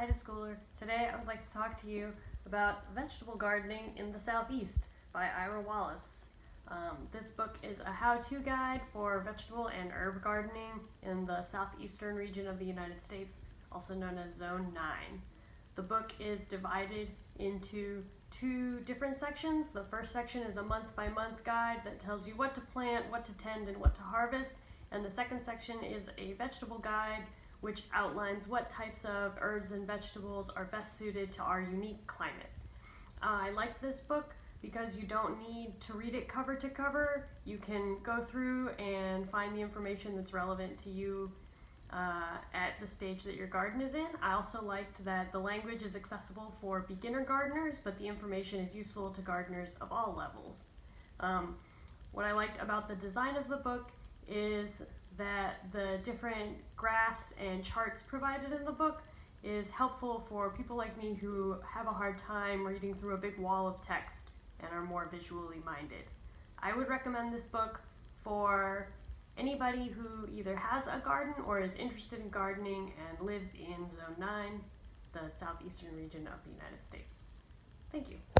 Ida Schooler. Today I would like to talk to you about vegetable gardening in the southeast by Ira Wallace. Um, this book is a how-to guide for vegetable and herb gardening in the southeastern region of the United States, also known as Zone 9. The book is divided into two different sections. The first section is a month-by-month guide that tells you what to plant, what to tend, and what to harvest. And the second section is a vegetable guide which outlines what types of herbs and vegetables are best suited to our unique climate. Uh, I like this book because you don't need to read it cover to cover. You can go through and find the information that's relevant to you uh, at the stage that your garden is in. I also liked that the language is accessible for beginner gardeners, but the information is useful to gardeners of all levels. Um, what I liked about the design of the book is that the different graphs and charts provided in the book is helpful for people like me who have a hard time reading through a big wall of text and are more visually minded. I would recommend this book for anybody who either has a garden or is interested in gardening and lives in Zone 9, the southeastern region of the United States. Thank you.